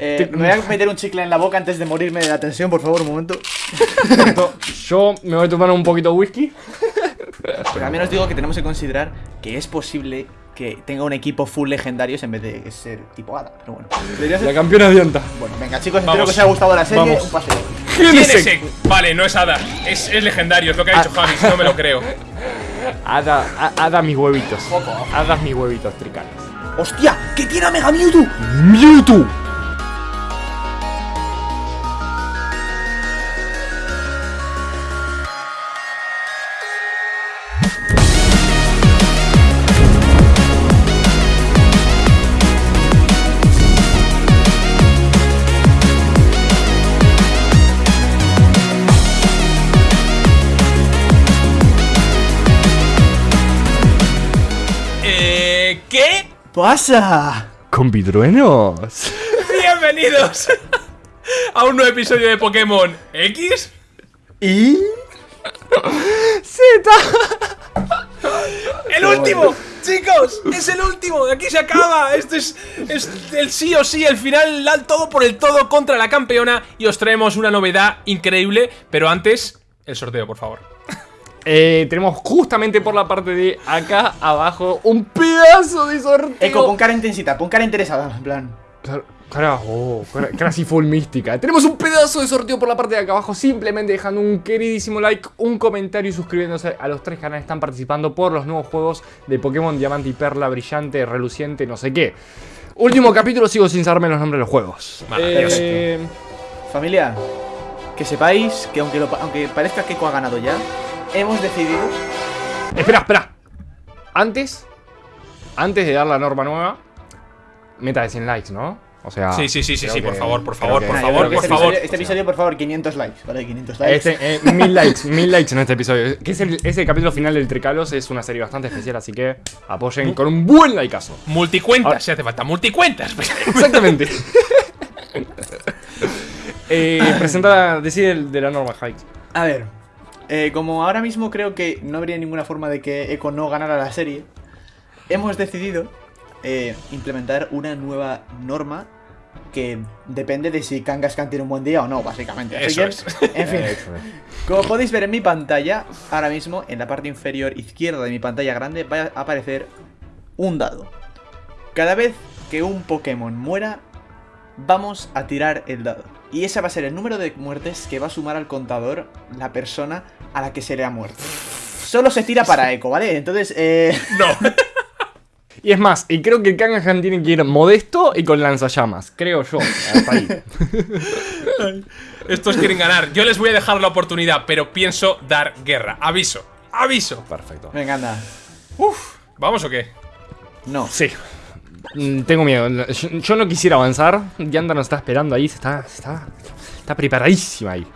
Eh, me voy a meter un chicle en la boca antes de morirme de la tensión, por favor, un momento. Yo me voy a tomar un poquito de whisky. Pero al menos digo que tenemos que considerar que es posible que tenga un equipo full legendarios en vez de ser tipo Ada. Pero bueno, La campeona de Anta. Bueno, venga chicos, espero Vamos. que os haya gustado la serie. Vamos. Un paseo. ¿Quién es ese? ese? Vale, no es Ada. Es, es legendario, es lo que ha dicho Javi, no me lo creo. Ada, a- Ada mis huevitos. Ada mis huevitos tricales. ¡Hostia! ¡Que tiene a Mega Mewtwo! Mewtwo. ¿Qué? ¡Pasa! Compitruenos. Bienvenidos a un nuevo episodio de Pokémon X. ¿Y? ¡El último! ¡Chicos! ¡Es el último! ¡De aquí se acaba! Este es, es el sí o sí, el final, el todo por el todo contra la campeona. Y os traemos una novedad increíble. Pero antes, el sorteo, por favor. Eh, tenemos justamente por la parte de acá abajo un pedazo de sorteo. Eco, pon cara intensita, pon cara interesada, en plan. Car- Carajo, cara, cara así full mística. Tenemos un pedazo de sorteo por la parte de acá abajo. Simplemente dejando un queridísimo like, un comentario y suscribiéndose a los tres canales que están participando por los nuevos juegos de Pokémon Diamante y Perla, Brillante, Reluciente, no sé qué. Último capítulo, sigo sin saberme los nombres de los juegos. Maravilloso. Eh, Familia, que sepáis que aunque, lo aunque parezca que Eco ha ganado ya, hemos decidido. espera, espera. Antes, antes de dar la norma nueva, meta de 100 likes, ¿no? O sea. Sí, sí, sí, sí, sí, por favor, por favor, por yo favor, por este favor. Episodio, este episodio, por favor, 500 likes, ¿vale? 500 likes. Este, eh, mil likes, mil likes en este episodio. Que es el, es el capítulo final del Tricalos, es una serie bastante especial, así que apoyen con un buen likeazo. Multicuentas, Ahora- si hace falta, multicuentas. Exactamente. eh, presenta, decide de la norma, Hike. A ver, eh, como ahora mismo creo que no habría ninguna forma de que Eco no ganara la serie, hemos decidido eh, implementar una nueva norma que depende de si Kangaskhan tiene un buen día o no, básicamente. Así Eso que, es. en fin, como podéis ver en mi pantalla, ahora mismo en la parte inferior izquierda de mi pantalla grande va a aparecer un dado. Cada vez que un Pokémon muera, vamos a tirar el dado. Y ese va a ser el número de muertes que va a sumar al contador la persona a la que se le ha muerto. Solo se tira para Eco, ¿vale? Entonces, eh... No. Y es más, y creo que Kangaskhan tiene que ir modesto y con lanzallamas. Creo yo. Hasta ahí. Estos quieren ganar. Yo les voy a dejar la oportunidad, pero pienso dar guerra. Aviso. Aviso. Perfecto. Venga, anda. ¿Vamos o qué? No. Sí. Mm, Tengo miedo. Yo, yo no quisiera avanzar. Yanda nos está esperando ahí. Está, está, está preparadísima ahí.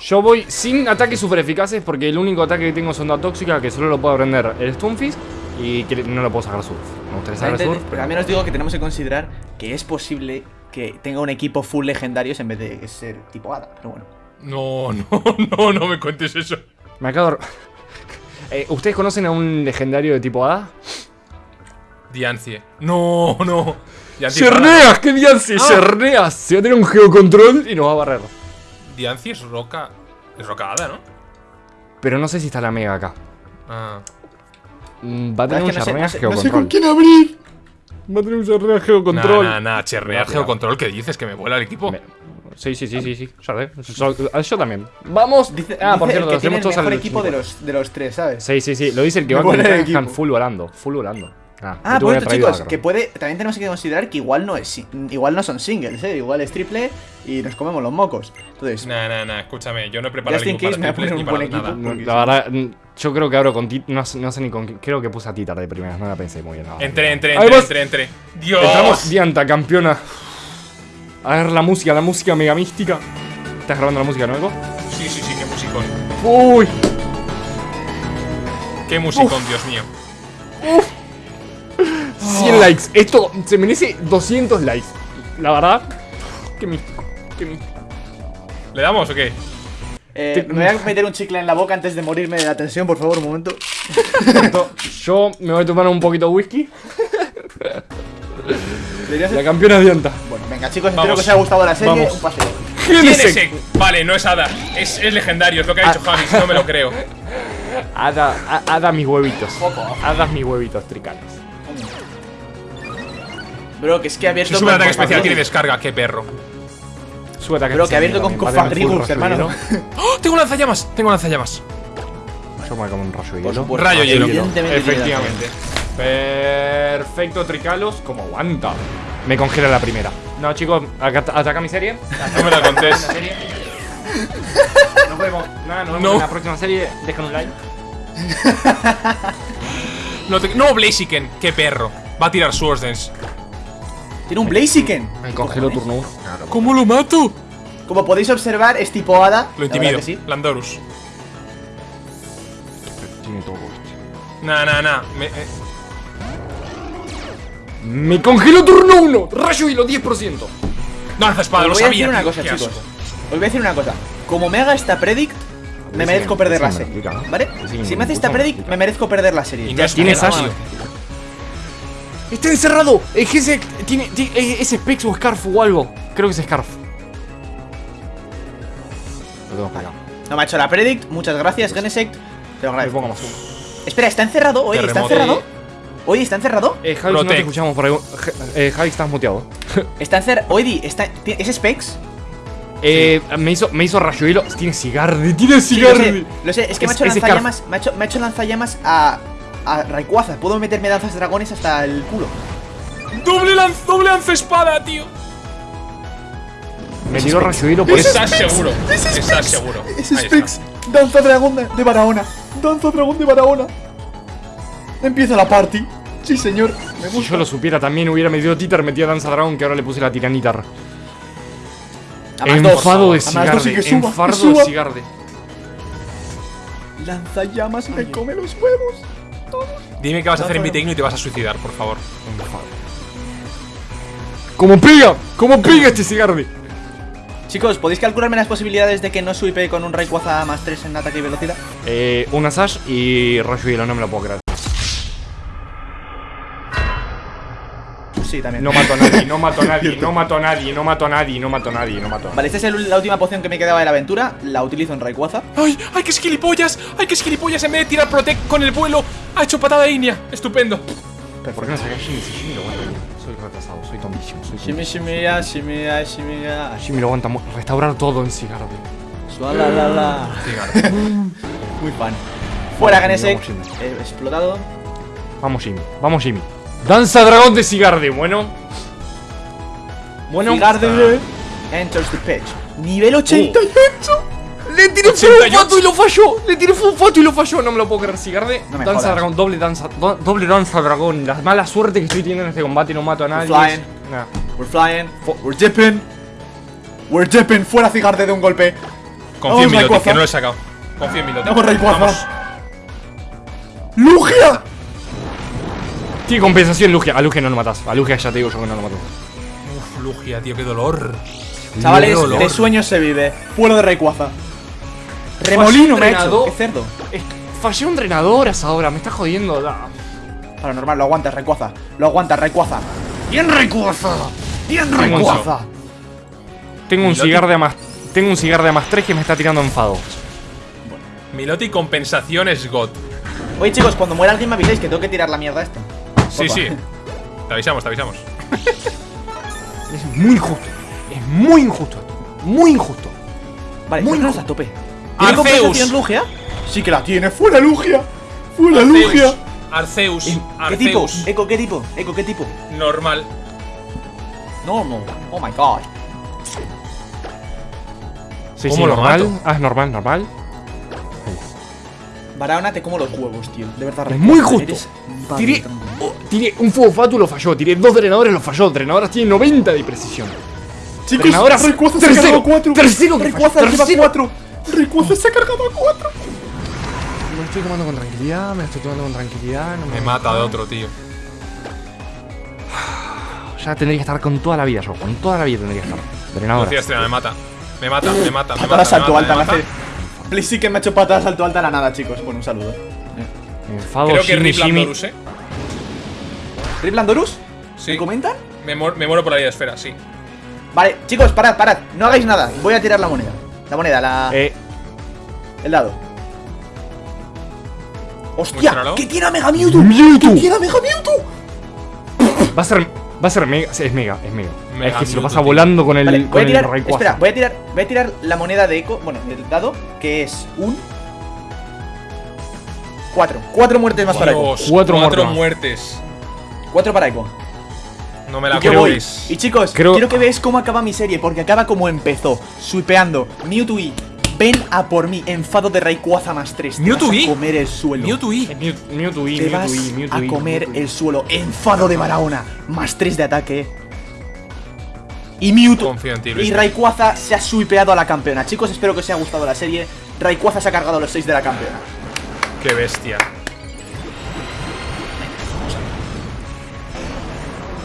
Yo voy sin ataques super eficaces porque el único ataque que tengo es onda tóxica que solo lo puedo aprender el Stunfisk y que no lo puedo sacar surf. Me gustaría sacar surf. Pero al menos digo que tenemos que considerar que es posible que tenga un equipo full legendarios en vez de ser tipo Ada. Pero bueno. No, no, no, no me cuentes eso. Me acabo de... Eh, ¿Ustedes conocen a un legendario de tipo Hada? Diancie. No, no. Diancie, ¡Cerneas! ¡Qué Diancie! Ah. ¡Cerneas! Se va a tener un geocontrol y nos va a barrer. Diancie es roca. Es rocada, ¿no? Pero no sé si está la mega acá. Ah. Va a tener que un no sé- Cerneas no sé- no sé geocontrol. con quién abrir. Va a tener un Cerneas Nah, geocontrol. nah, nah, chernear Cuidado, geocontrol. ¿Qué dices? ¿Que me vuela el equipo? Me- Sí, sí, sí, sí, sí. Sé. Yo, también. Vamos. Dice, ah, por dice cierto, el que tiene el todos mejor al equipo de 50. los, de los tres, ¿sabes? Sí, sí, sí. Lo dice el que Me va con el el full volando. Full volando. Ah, Ah, por que esto, chicos, que puede. También tenemos que considerar que igual no es igual no son singles, ¿eh? Igual es triple y nos comemos los mocos. Entonces, Nah, nah, nah. Escúchame. Yo no he preparado case para me triples ni para nada. equipo. No, porque La verdad, mm, yo creo que abro con Tit. No, sé- no sé ni con. Creo que puse a Titar de primeras. No la pensé muy bien. no. Entré, entré, entré, entré, entré. ¡Dios! Entramos Dianta, campeona. A ver la música, la música mega mística. ¿Estás grabando la música, no, Eco? Sí, sí, sí, qué musicón. Uy. Qué musicón, Dios mío. 100 likes. Esto se merece 200 likes. La verdad. Qué místico. Qué místico. ¿Le damos o qué? eh, me voy a meter un chicle en la boca antes de morirme de la tensión, por favor, un momento. Yo me voy a tomar un poquito de whisky. La campeona Dianta. Bueno, venga, chicos, espero Vamos. que os haya gustado la serie. Vamos. Un paseo. ¿Quién es Genesec. ese? Vale, no es Ada. Es, es legendario, es lo que ha dicho Ah. Javis, no me lo creo. Ada, a- Ada mis huevitos. Ada mis huevitos tricanos. Bro, que es que ha abierto Si sube ataque especial, tiene descarga, qué perro. Sube ataque Bro, que ha abierto con rayo hermano. ¡Oh! Tengo lanzallamas, tengo lanzallamas. Yo me como un rayo hielo. Rayo hielo. Efectivamente. Perfecto, Tricalos. Como aguanta. Me congela la primera. No, chicos, ataca mi serie. No me la contés. Nos vemos. Nada, nos vemos No. en la próxima serie. Dejen un like. No, te- no Blaziken, qué perro. Va a tirar Swords Dance. Tiene un Blaziken. Me congelo turno 1. ¿Cómo lo mato? Como podéis observar, es tipo hada. Lo intimido. sí. Landorus. Tiene todo. Nah, nah, nah. Me, eh, Me congelo turno 1. Rayo hilo 10%. No lanza espada, Os lo voy a sabía. decir una cosa, chicos. asco. Os voy a decir una cosa. Como me haga esta predict, me merezco perder la serie. ¿Vale? Si me hace esta predict, me merezco perder la serie. Y no Ya es está. ¿Tiene perra, Sash? tío. Está encerrado. Es que ese tiene, tiene- es es Specs o Scarf o algo. Creo que es Scarf. Lo tengo para acá. No me ha hecho la predict. Muchas gracias, Genesect. Te lo agradezco. pongo más uno. Espera, ¿está encerrado? Oye, ¿está encerrado? Oye, ¿está encerrado? Eh, Javi, no te escuchamos por ahí. Eh, Javi, estás muteado. Está encerrado. Oye, está... ¿es Specs? Eh, me hizo, me hizo rayo hilo. Tiene cigarde, tiene Sí, lo sé, cigarde. lo sé, es que me ha hecho lanzallamas. Me ha hecho, me ha hecho lanzallamas a. a Rayquaza. Puedo meterme danzas dragones hasta el culo. Doble lanza, doble lanza espada, tío. Me tiró rayo hilo por eso. Estás seguro. Estás seguro. Es Specs. Danza dragón de, de Barahona. Danza dragón de Barahona. Empieza la party. Sí, señor. Me Si yo lo supiera también hubiera metido Titer, metía Danza Dragón que ahora le puse la tiranitar. Enfado de y que Enfardo de cigarde. Lanzallamas me come los huevos. Dime qué vas a hacer en mi Lanza- tecno y te vas a suicidar, por favor. ¡Como pega! ¡Como pega este! Chicos, ¿podéis calcularme las posibilidades de que no swipe con un Rayquaza más 3 en ataque y velocidad? Eh, una Sash y rayo hielo, no me lo puedo creer. Sí, también. No mato a nadie, no mato a nadie, no mato a nadie, no mato a nadie, no mato a nadie, no mato a nadie. Vale, esta es el- la última poción que me quedaba de la aventura. La utilizo en Rayquaza. ¡Ay! ¡Ay, qué gilipollas! ¡Ay, qué gilipollas! En vez de tirar Protect con el vuelo, ha hecho patada de línea. Estupendo. ¿Por qué no Jimmy? Si Jimmy lo aguanta bien. Soy retrasado, soy tontísimo, soy Shimmy, tontísimo. shimmy, ya, shimmy, ya, lo aguanta Restaurar todo en cigarde. Suala, la, la. Cigarro. Muy fan. Fuera, Ganesek. Explotado. Vamos Jimmy, vamos Jimmy. Danza dragón de cigarde, bueno. Bueno. Cigarde enters the pitch. Nivel 88. Le tiré 88. fufato y lo falló. Le tiré fufato y lo falló. No me lo puedo creer. No me danza jodas. dragón, doble danza, do- doble danza dragón. La mala suerte que estoy teniendo en este combate y no mato a nadie. flying. Nah. We're flying. We're dipping. We're dipping. Fuera Cigarde de un golpe. Confío en Milotic, Rayquaza. que no lo he sacado. Confío en Milotic. Vamos, Rayquaza. ¡Lugia! Tiene compensación Lugia. A Lugia no lo matas. A Lugia ya te digo yo que no lo mato. Uf, Lugia, tío, qué dolor. Chavales, Qué dolor. de sueños se vive. Fuera de Rayquaza. Remolino me ha hecho. Qué cerdo. Fallé un drenador hasta ahora. Me está jodiendo. da. Paranormal, lo aguanta Rayquaza. Lo aguanta Rayquaza. Bien Rayquaza. Bien Rayquaza. Tengo un Milotic. cigar de más. Tengo un cigar de más 3 que me está tirando enfado. Milotic compensación es God. Oye, chicos, cuando muera alguien me avisáis que tengo que tirar la mierda esta. Sí, sí. Te avisamos, te avisamos. Es muy injusto. Es muy injusto esto. Muy injusto. Vale, Muy muy a tope. ¿Tiene Arceus. compensación Lugia? Sí que la tiene. ¡Fuera Lugia! ¡Fuera Arceus. Lugia! Arceus. ¿Qué tipo? Eco, ¿qué tipo? Eco, ¿qué tipo? Normal. No, no. Oh my god. Sí, ¿Cómo sí, lo normal. mato? Ah, es normal, normal. Barahona te como los huevos, tío. De verdad, Es muy justo. eres Tiré. Oh, tiré un fuego fatu y lo falló. Tiré dos drenadores lo falló. Drenadoras tienen 90 de precisión. Chicos, Drenadoras, Rayquaza se ha cargado a 4. tercero que Rayquaza falló, lleva tercero. 4. Rayquaza se ha cargado a 4. Me lo estoy tomando con tranquilidad, me lo estoy tomando con tranquilidad. No Me mata de otro, tío. Ya tendría que estar con toda la vida yo. Con toda la vida tendría que estar. Drenadoras. Velocidad extrema, me mata. Me mata, me mata. Me Patada mata, salto me alta, me me hace. Please sí que me ha hecho patada salto alta a la nada, chicos. Bueno, un saludo. Enfado, Creo que Jimmy, eh. ¿Rip Landorus? Sí. ¿Me comentan? Me, muer- me muero por la vida de esfera, sí. Vale, chicos, parad, parad. No hagáis nada. Voy a tirar la moneda. La moneda, la... Eh, el dado. ¡Hostia! Muéstralo. ¿Qué tiene a Mega Mewtwo? Mewtwo. ¿Qué tiene a Mega Mewtwo? va a ser. Va a ser mega. Es mega, es mega. Mega es que se lo pasa tío. volando con el, Vale, voy con a el tirar. Espera, voy a tirar. Voy a tirar la moneda de eco. Bueno, el dado, que es un. Cuatro. Cuatro muertes más para Eco. Dios, Cuatro cuatro muertes. Cuatro para Eco. No me la creo. voy. Y chicos, Creo- quiero que veáis cómo acaba mi serie, porque acaba como empezó, swipeando. Mewtwo y ven a por mí, enfado de Rayquaza más 3. Mewtwo Te y. vas a comer el suelo. Mewtwo y. Mew- Mewtwo y, Te Mewtwo vas Mewtwo a comer Mewtwo el suelo. Enfado de Barahona, más 3 de ataque. Y Mewtwo en ti, y Rayquaza se ha swipeado a la campeona. Chicos, espero que os haya gustado la serie. Rayquaza se ha cargado los 6 de la campeona. Qué bestia.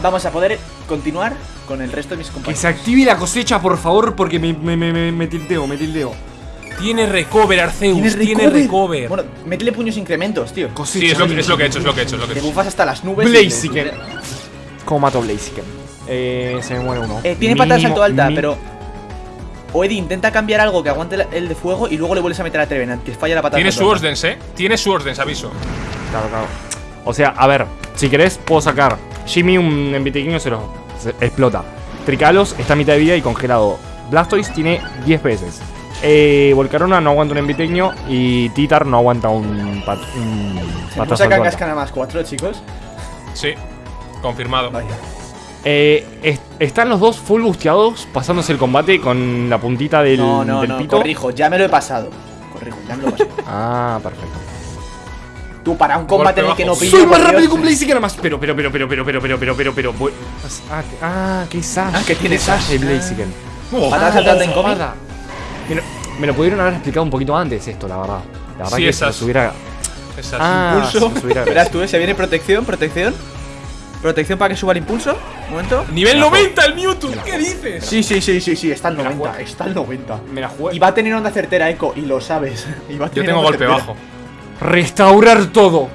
Vamos a poder continuar con el resto de mis Que compañeros. se active la cosecha, por favor, porque me, me, me, me, me tilteo, me tilteo. Tiene recover, Arceus. ¿Tienes Tiene recover. Bueno, métele puños incrementos, tío. Cosecha. Sí, es lo, que, es lo que he hecho, es lo que he hecho, es lo que he Te hecho. bufas hasta las nubes. Blaziken. le- ¿Cómo mato Blaziken? Eh, se me muere uno. Eh, tiene patada de salto alta, mi- pero. O Eddie intenta cambiar algo que aguante el de fuego y luego le vuelves a meter a Trevenant, que falla la patada. Tiene de salto Swords Dance, eh. Tiene Swords Dance, aviso. Claro, claro. O sea, a ver, si querés, puedo sacar. Jimmy, un envitequeño, se lo se explota. Tricalos está a mitad de vida y congelado. Blastoise tiene 10 veces. Eh, Volcarona no aguanta un enviteño y Titar no aguanta un, pat, un patazo sacan alto. cascana más 4, chicos. Sí. Confirmado. Vaya. Eh, est- están los dos full busteados pasándose el combate con la puntita del, No, no, del no, pito. corrijo, ya me lo he pasado. Corrijo, ya me lo he pasado. Ah, perfecto. Tú, para un combate en el que no pillo. Soy más rápido que un Blaziken más. Pero, pero, pero, pero, pero, pero, pero, pero, pero, pero. voy- Ah, que- ah, qué sash. Ah, que tiene sash. el Blaziken. Patada saltante en. Me lo, me lo pudieron haber explicado un poquito antes esto, la verdad. La verdad Sí, que esas. se hubiera. Ah, Impulso. Verás tú, se viene protección, protección. Protección para que suba el impulso. Un momento. Nivel Me la 90 el Mewtwo. ¿Qué dices? Sí, sí, sí, sí, sí, está al Me la 90. juego. Está al 90. Me la jugué. Y va a tener onda certera, Echo, y lo sabes. Y va a Yo tener tengo onda golpe certera. bajo. Restaurar todo.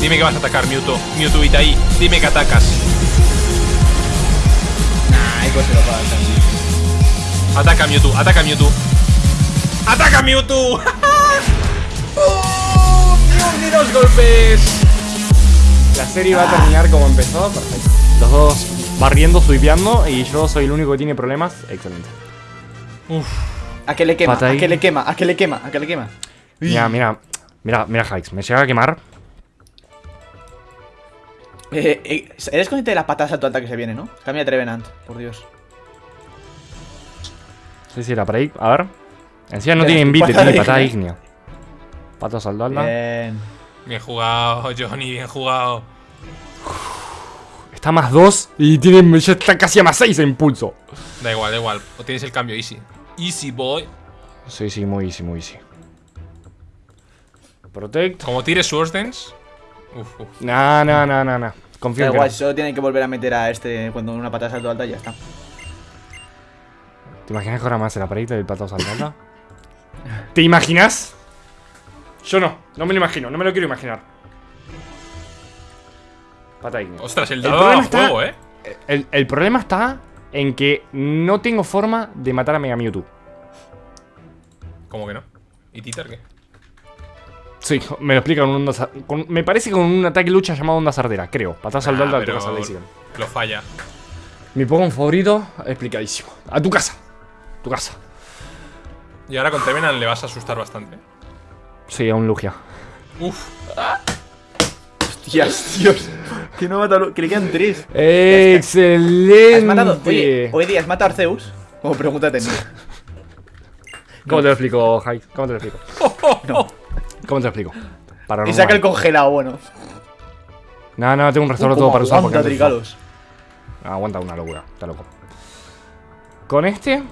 Dime que vas a atacar, Mewtwo. Mewtwo Itaí. Dime que atacas. Nah, Echo se lo pasa. Ataca, Mewtwo. Ataca, Mewtwo. ¡Ataca, Mewtwo! ¡Oh! ¡Ni dos golpes! La serie va a terminar como empezó. Perfecto. Los dos barriendo, swipeando. Y yo soy el único que tiene problemas. Excelente. Uf. A que le quema, a que le quema, a que le quema, a que le quema. Mira, mira. Mira, mira, Hikes. Me llega a quemar. Eh, eh, eres consciente de la patada salto alta que se viene, ¿no? Cambia Trevenant, por Dios. Sí, sí, la para ahí. A ver. Encima no tiene envite, patada tiene patada ígnea. ígnea. Pato salto alta. Bien. Bien jugado, Johnny. Bien jugado. Está más 2 y tiene, ya está casi a más 6 en impulso. Da igual, da igual. O tienes el cambio easy. Easy, boy. Sí, sí, muy easy, muy easy. Protect. Como tires Swords Dance. Uf, uf. No, no, no, no, no. Confío Da en igual, no. solo tiene que volver a meter a este cuando una patada salto alta y ya está. ¿Te imaginas que ahora más el aparito del pato salto alta? ¿Te imaginas? Yo no, no me lo imagino, no me lo quiero imaginar. Pata. Ostras, el El dado problema a está- juego, eh. El, el problema está en que no tengo forma de matar a Mega Mewtwo. ¿Cómo que no? ¿Y Titar qué? Sí, me lo explica con un onda con- Me parece con un ataque lucha llamado onda sardera, creo. Patada salto Ah, al Blaziken. Lo falla. Mi Pokémon favorito, explicadísimo. A tu casa. Tu casa. Y ahora con Trevenant le vas a asustar bastante. Sí, a un Lugia. Uf. Hostias, Dios. Que no mata que le quedan tres. ¡Excelente! ¿Has matado? Oye, hoy día has matado a Arceus. O pregúntate en mí. ¿Cómo te lo explico, Jai? ¿Cómo te lo explico? No. ¿Cómo te lo explico? Para Y saca el congelado, bueno. No, no, tengo un restaurador todo Como para usar aguanta. Tricalos. Aguanta una locura, está loco. Con este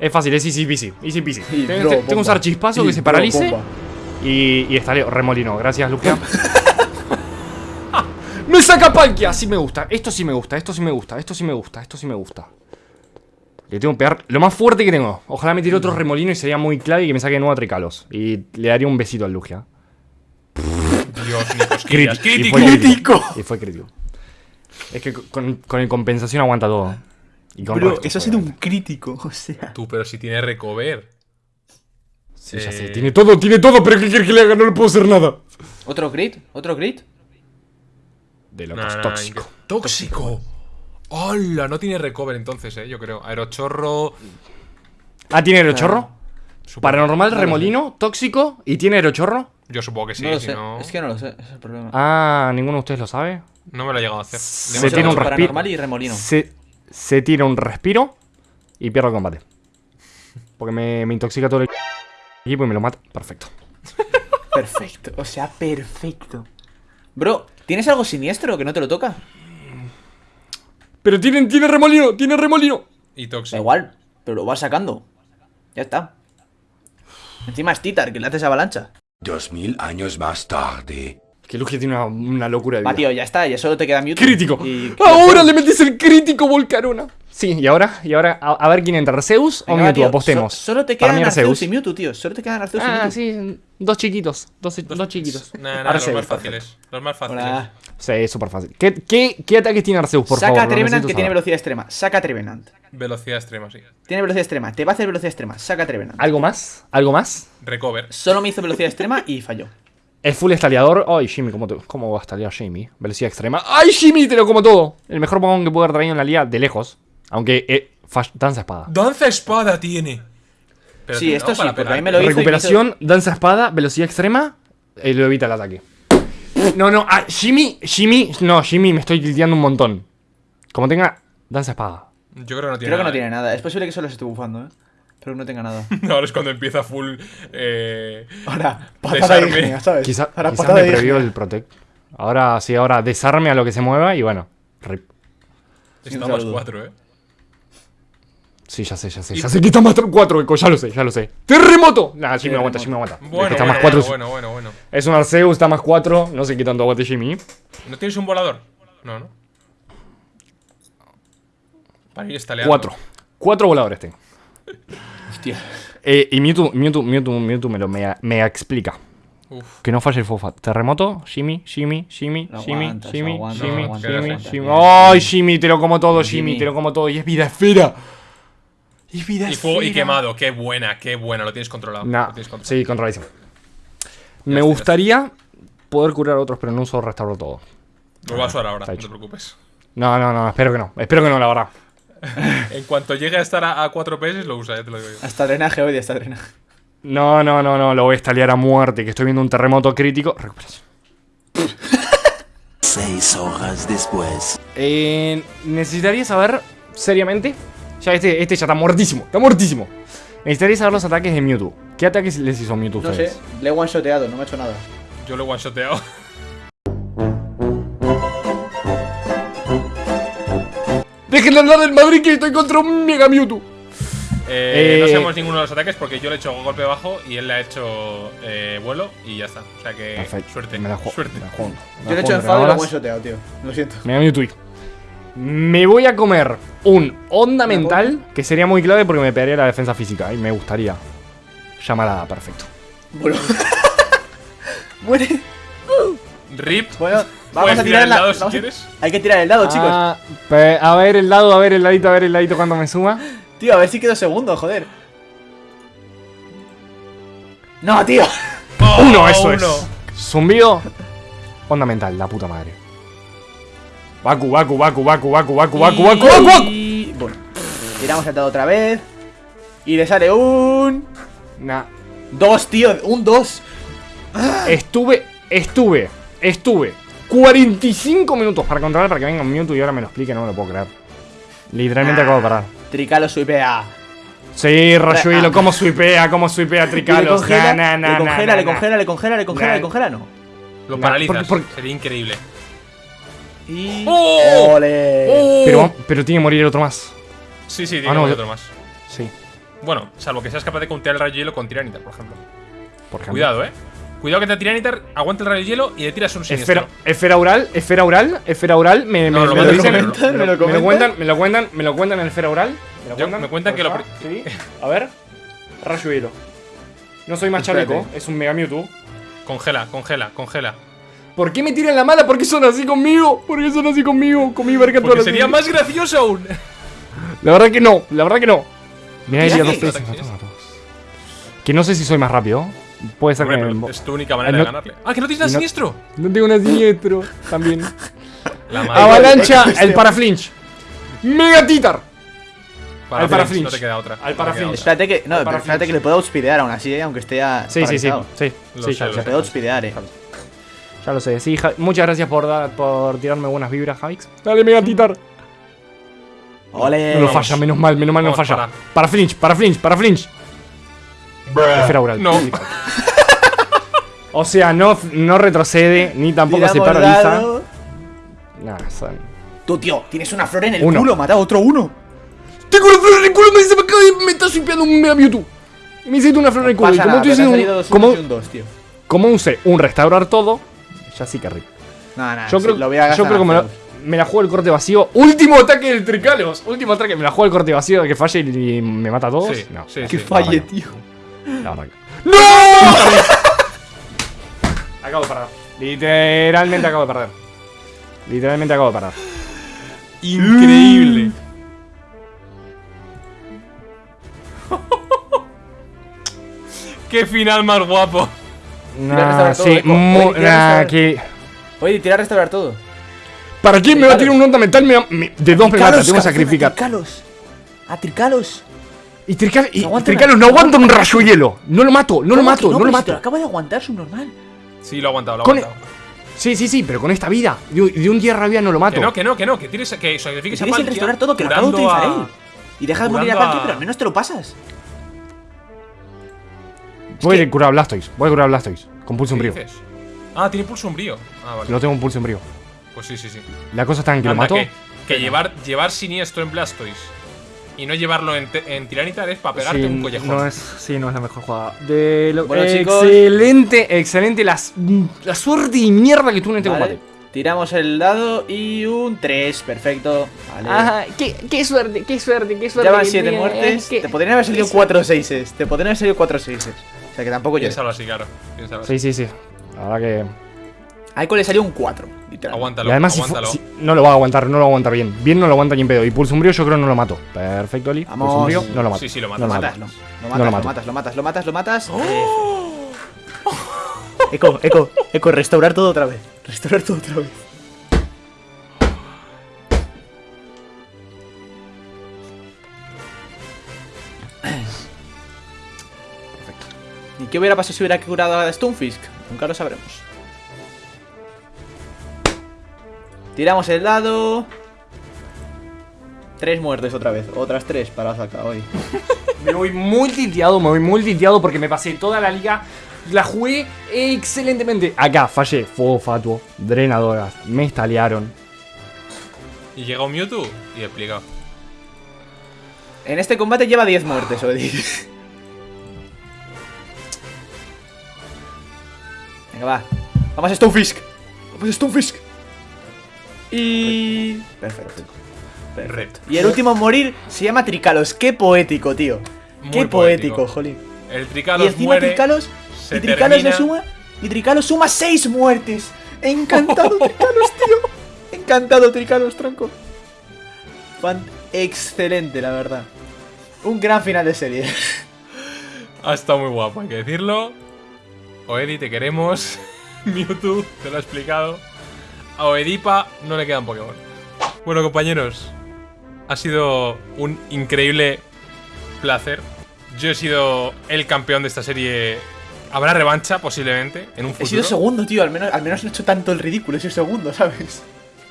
es fácil, es easy peasy. Easy peasy. Y Tengo, draw tengo que usar chispazo Y que se paralice bomba. y, y estaré remolino. Gracias, Lugia. ¡Me saca Palkia! Sí me gusta, esto sí me gusta, esto sí me gusta, esto sí me gusta, esto sí me gusta. Le tengo que pegar lo más fuerte que tengo. Ojalá me tire otro remolino y sería muy clave y que me saque nuevo Tricalos. Y le daría un besito al Lugia. Dios, ni cosquillas. Crítico. Y Crítico. fue crítico. Y fue crítico. Es que con, con el compensación aguanta todo. Y con Bro, resto, eso ha sido un crítico, o sea. Tú, pero si tiene recover. Sí, ya Eh, sé. Tiene todo, tiene todo, pero ¿qué quiere que le haga? No le puedo hacer nada. ¿Otro crit? ¿Otro crit? De Nah, locos, nah, tóxico. ¡Tóxico! ¡Hola! No tiene recover entonces, eh, yo creo. Aerochorro. Ah, ¿tiene aerochorro? supongo- Paranormal, remolino, tóxico y tiene aerochorro. Yo supongo que sí, no lo si sé. no. Es que no lo sé, es el problema. Ah, ninguno de ustedes lo sabe. No me lo he llegado a hacer. Se Le tiene un respiro. paranormal y remolino. Se, se tira un respiro y pierde el combate. Porque me, me intoxica todo el equipo y me lo mata. Perfecto. Perfecto, o sea, perfecto. Bro, ¿tienes algo siniestro que no te lo toca? Pero tiene, tiene remolino, tiene remolino. Y Da tóxico. igual, pero lo vas sacando. Ya está. Encima es Titar, que le haces avalancha. Dos mil años más tarde. Que Lugia tiene una, una locura de Va, vida. tío, ya está, ya solo te queda Mewtwo. Crítico. Y- Ahora le metes el crítico Volcarona. Sí, y ahora, y ahora a, a ver quién entra, Arceus o Venga, va, Mewtwo, tío, apostemos. so- solo te Para quedan mí Arceus y Mewtwo, tío. Solo te quedan Arceus y Ah, Mewtwo. sí, dos chiquitos, dos, dos chiquitos. Nah, nah, los Arceus. más fáciles. Los más fáciles. Hola. Sí, es súper fácil. ¿Qué, qué, qué ataques tiene Arceus, por Saca favor? a Lo Trevenant que tiene velocidad extrema. Saca Trevenant. Velocidad extrema, sí. Tiene velocidad extrema. Te va a hacer velocidad extrema. Saca Trevenant. ¿Algo más? ¿Algo más? Recover. Solo me hizo velocidad extrema y falló. Es full estaleador. Ay, Jimmy, ¿cómo, te- ¿cómo va a estalear Jimmy? Velocidad extrema. ¡Ay, Jimmy! Te lo como todo. El mejor Pokémon que puedo haber traído en la liga de lejos. Aunque, eh, danza espada. Danza espada tiene. Pero Sí, esto sí, porque a mí pegar. me lo hizo y Recuperación, danza espada, velocidad extrema. eh, lo evita el ataque. No, no, ah, Jimmy, Jimmy, no, Jimmy, me estoy tilteando un montón. Como tenga danza espada. Yo creo que no tiene Creo que nada, no tiene nada. Es posible que solo se esté bufando, ¿eh? Pero que no tenga nada. ¿eh? Ahora es cuando empieza full. Eh... Ahora, patada ígnea, ¿sabes? Quizá, Ahora quizá patada me previó el protect. Ahora sí, ahora desarme a lo que se mueva y bueno. rip. Saludo. 4, eh. Sí, ya sé, ya sé. Ya sé que está más 4, Eco, ya lo sé, ya lo sé. ¡Terremoto! Nah, Jimmy aguanta, Jimmy aguanta. Es Bueno, que está bueno, más 4. bueno, bueno, bueno. Es un Arceus, está más 4. No sé qué tanto aguante Jimmy. ¿No tienes un volador? No, ¿no? Para ir estaleando. 4. 4 voladores tengo. Hostia. Eh, y Mewtwo, Mewtwo, Mewtwo, Mewtwo me lo explica. Uf. Que no falle el fofa. Terremoto, Jimmy, Jimmy, Jimmy, Jimmy, aguantas, Jimmy, aguantas, Jimmy, Jimmy. Jimmy. Bien, ¡Ay, Jimmy. Jimmy! Te lo como todo, Jimmy, Jimmy. te lo como todo. Y es vida esfera. Y es vida Y fuego y esfera. quemado. Qué buena, qué buena. Lo tienes controlado. Nah, Lo tienes controlado. sí, controladísimo. Me está, gustaría poder curar a otros, pero no uso restauro todo. Lo vas a usar ahora, no te preocupes. No, no, no, espero que no. Espero que no, la verdad. En cuanto llegue a estar a, a 4 PS, lo usa, ya te lo digo yo. Hasta drenaje hoy, hasta drenaje. No, no, no, no, lo voy a estalear a muerte, que estoy viendo un terremoto crítico. Recuperación. Seis horas después. Eh, necesitaría saber, seriamente, ya este, este ya está muertísimo, está muertísimo. Necesitaría saber los ataques de Mewtwo. ¿Qué ataques les hizo Mewtwo No ustedes? sé, le he one-shoteado, no me ha hecho nada. Yo lo he one-shoteado. ¡Dejen de hablar del Madrid que estoy contra un Mega Mewtwo! Eh, Eh, no sabemos ninguno de los ataques porque yo le he hecho golpe bajo y él le ha hecho eh, vuelo y ya está. O sea que Perfecto. suerte. Me la juego. suerte. me la juego. Me Yo le he hecho enfado y lo he one-shoteado, tío. Lo siento. Mega Mewtwo. Me voy a comer un onda mental que sería muy clave porque me pegaría la defensa física y me gustaría. Llamarada, perfecto. Bueno. Muere. Rip. Bueno, vamos a tirar el dado dado. si a- quieres. Hay que tirar el dado, chicos. Ah, pe- a ver el dado, a ver el ladito, a ver el ladito cuando me suma. Tío, a ver si quedo segundo, joder. No, tío. ¡Oh, Uno, eso uno! es. Zumbido. Onda mental, la puta madre. Baku, Baku, Baku, Baku, Baku, Baku, Baku, Baku, Baku, Baku. Y... Bueno. Tiramos el dado otra vez. Y le sale un... Nah. Dos, tío. Un dos. Estuve, estuve, estuve 45 minutos para controlar para que venga un Mewtwo y ahora me lo explique, no me lo puedo creer. Literalmente acabo de parar. Tricalo suipea. Sí, Rayuelo, Ah. cómo suipea, cómo suipea Y le congela, le congela, le congela, le congela, le congela, Nah. le congela, no. Lo Nah, paralizas. porque- porque- Sería increíble. Y... ¡Oh! ¡Ole! ¡Oh! Pero, pero tiene que morir el otro más. Sí, sí, Ah, tiene no, otro más. Sí, Bueno, salvo que seas capaz de countear el rayo hielo con Tiranitar, por ejemplo. por ejemplo. Cuidado, eh. Cuidado que te Tiranitar aguanta el rayo hielo y le tiras un siniestro. Esfera, esfera oral, esfera oral, esfera oral, me, No, me, lo me dicen- me lo me lo comentan. cuentan, me lo cuentan, me lo cuentan en esfera oral. ¿Me, lo Yo- me cuentan que lo. Sí. A ver. Rayo hielo. No soy más chaleco, es un Mega Mewtwo. Congela, congela, congela. ¿Por qué me tiran la mala? ¿Por qué son así conmigo? ¿Por qué son así conmigo? Con mi verga Porque sería más gracioso aún. La verdad que no, la verdad que no. Mira, que- dos veces. A. Que no sé si soy más rápido. Puede ser Hombre, que. es tu única manera no- de ganarle. Ah, que no tienes nada no- siniestro. No tengo una siniestro también. La. Avalancha, el paraflinch. Mega Titar. Para al para flinch, No te queda otra. Al No te para queda flinch. otra. Espérate que, no, espérate que le puedo outspeedear aún así, eh, aunque esté ya Sí, sí, sí. Sí, sí, puede outspeedear, eh. Ya lo sé. Sí, Ja- muchas gracias por, dar- por tirarme buenas vibras, Javix. Dale, Mega Titar. Ole. No lo falla, menos mal, menos mal no falla. para. Para flinch, para flinch, para flinch. Esfera oral. No. O sea, no, no retrocede, ni tampoco se paraliza. Nah, son- Tú, tío, tienes una flor en el Uno. culo, mata a otro uno. Tengo una flor en el culo, me dice, me, acaba de- me está shipeando un Mega Mewtwo. Y me hiciste una flor en el culo. Y Pasa como nada, tú dices, un- como, y un dos, tío. como usé un restaurar todo, ya sí que rico. No, no, Yo sí, creo, lo voy a gastar yo creo que me, la- Zeus. me la juego el corte vacío. Último ataque del Tricalos. Último ataque, me la juego el corte vacío de que falle y, y me mata a todos. Sí, no, sí. Que falle, no, tío. la verdad que- ¡No! acabo de perder. Literalmente acabo de perder. Literalmente acabo de perder. Increíble. Qué final más guapo. Todo, sí, tira a nah, restaurar. que... Oye, tira a restaurar todo. ¿Para quién me va a tirar un nota mental? Me- me- de dos me mata, tengo que sacrificar. A Tricalos. A Tricalos. Y Trical- y- No aguanta Tricalos no aguanta un rayo hielo. No lo mato, no lo ¿Cómo mato, que no, lo si mato. acaba de aguantar subnormal. Sí, lo ha aguantado, lo ha aguantado. Sí, sí, sí, pero con esta vida. De, de un día rabia no lo mato. Que no, que no, que no, que tienes que sacrifiques a Tienes Palkia restaurar todo, que lo acabo de utilizar a- él. Y deja de morir a a- pero al menos te lo pasas. Voy que- a curar a Blastoise. Voy a curar a Blastoise. Con pulso ¿Qué umbrío. Ah, tiene pulso umbrío. Ah, vale. Lo tengo en pulso umbrío. Pues sí, sí, sí. La cosa está en que lo Anda, mato. que, que llevar, llevar siniestro en Blastoise y no llevarlo en, en Tiranitar es para pegarte Sí, un collejón. No es, sí, no es la mejor jugada. De lo- Bueno, chicos. excelente, excelente la, suerte y mierda que tuve en este Vale. combate. Tiramos el dado y un 3, perfecto. Vale. Ajá, qué, qué suerte, qué suerte, qué suerte. Ya van que 7 tiene, muertes. eh, que- Te podrían haber salido 4 6 Te podrían haber salido 4 6 O sea que tampoco yo. Piénsalo así, claro. Piénsalo así. Sí, sí, sí. La verdad que. A Echo le salió un 4, literal. Aguántalo, y además, si aguántalo. si- no lo va a aguantar, no lo va a aguantar bien. Bien no lo aguanta ni en pedo. Y pulso umbrío yo creo no lo mato. Perfecto, Oli. Vamos. Pulso umbrío, no lo mato. Sí, sí, lo No matas. lo Lo mato. matas, no. Lo No matas, lo lo mato. matas, lo matas, lo matas, lo matas. Eco, Eco, Eco, restaurar todo otra vez. Restaurar todo otra vez. Qué hubiera pasado si hubiera curado a Stonefisk? Nunca lo sabremos. Tiramos el dado. Tres muertes otra vez. Otras tres para sacar hoy. Me voy muy tilteado, me voy muy tilteado porque me pasé toda la liga. La jugué excelentemente. Acá fallé. Fuego fatuo, drenadoras, me estalearon. Y llega un Mewtwo y explicado. En este combate lleva 10 muertes, Odi. Venga, va. Vamos a Stonefisk. Vamos a Stonefisk. Y... Perfecto. Perfecto. Y el último en morir se llama Tricalos. Qué poético, tío. Muy Qué poético. poético, jolín. El Y Tricalos encima muere. Tricalos... Y Tricalos le termina. suma... Y Tricalos suma 6 muertes. Encantado, Tricalos, tío. Encantado, Tricalos, tronco. Fan excelente, la verdad. Un gran final de serie. Ha estado muy guapo, hay que decirlo. Oedi, te queremos. Mewtwo, te lo he explicado. A Oedipa no le quedan Pokémon. Bueno, compañeros. Ha sido un increíble placer. Yo he sido el campeón de esta serie. Habrá revancha, posiblemente, en un He futuro. sido segundo, tío. Al menos, al menos no he hecho tanto el ridículo. He sido segundo, ¿sabes?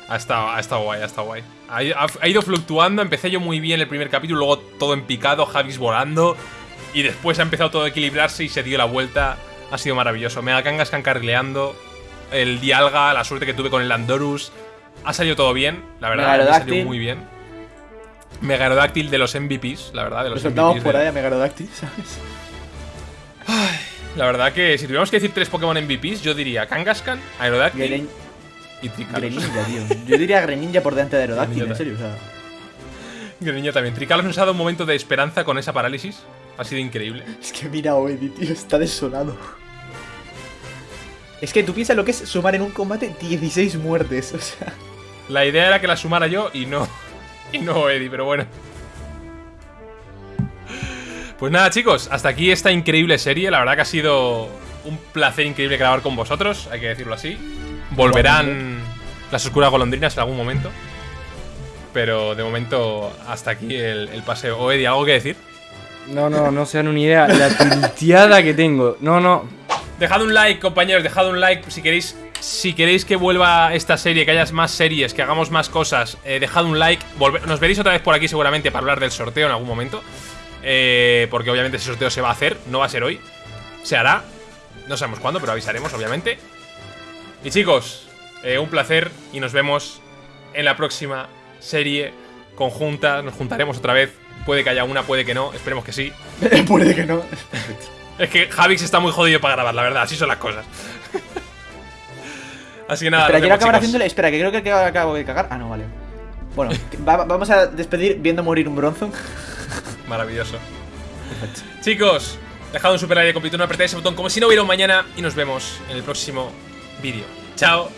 Ha estado, ha estado guay, ha estado guay. Ha, ha- ha ido fluctuando, empecé yo muy bien el primer capítulo, luego todo en picado, Javis volando. Y después ha empezado todo a equilibrarse y se dio la vuelta. Ha sido maravilloso. Mega Kangaskhan carrileando. El Dialga, la suerte que tuve con el Landorus. Ha salido todo bien, la verdad. Ha Megarodáctil. salido muy bien. Megarodáctil de los MVPs, la verdad, de Lo los soltamos MVPs. por de- ahí a Megarodactyl, ¿sabes? La verdad que si tuviéramos que decir tres Pokémon MVPs, yo diría Kangaskhan, Aerodactyl y Tricalos. Greninja, tío. Yo diría Greninja por delante de Aerodactyl, en serio. O sea, Greninja también. Tricalos nos ha dado un momento de esperanza con esa parálisis. Ha sido increíble. es que mira Oedi, tío. Está desolado. Es que tú piensas lo que es sumar en un combate 16 muertes. O sea, La idea era que la sumara yo y no. Y no Eddie, pero bueno. Pues nada, chicos, hasta aquí esta increíble serie. La verdad que ha sido un placer increíble grabar con vosotros, hay que decirlo así. Volverán las oscuras golondrinas en algún momento. Pero de momento, hasta aquí el, el paseo. O Eddie, ¿algo que decir? No, no, no se dan una idea. La tilteada que tengo. No, no. Dejad un like, compañeros, dejad un like si queréis. Si queréis que vuelva esta serie, que haya más series, que hagamos más cosas, eh, dejad un like. Volve- nos veréis otra vez por aquí seguramente para hablar del sorteo en algún momento. Eh, porque obviamente ese sorteo se va a hacer, no va a ser hoy. Se hará. No sabemos cuándo, pero avisaremos, obviamente. Y chicos, eh, un placer y nos vemos en la próxima serie conjunta. Nos juntaremos otra vez. Puede que haya una, puede que no. Esperemos que sí. puede que no. Es que Javix está muy jodido para grabar, la verdad, así son las cosas. así que nada, Espera, quiero acabar haciéndole. Espera, que creo que acabo de cagar. Ah, no, vale. Bueno, va- vamos a despedir viendo morir un bronzo. Maravilloso. Chicos, dejad un super like de completo, no apretáis ese botón como si no hubiera un mañana y nos vemos en el próximo vídeo. Chao.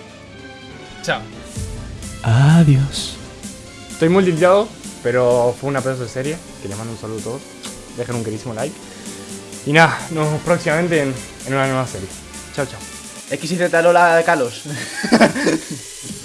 Chao. Adiós. Estoy muy tilteado, pero fue una pedazo de serie. Que les mando un saludo a todos. Dejen un queridísimo like. Y nada, nos vemos próximamente en, en una nueva serie. Chao, chao. XYZ Lola Kalos.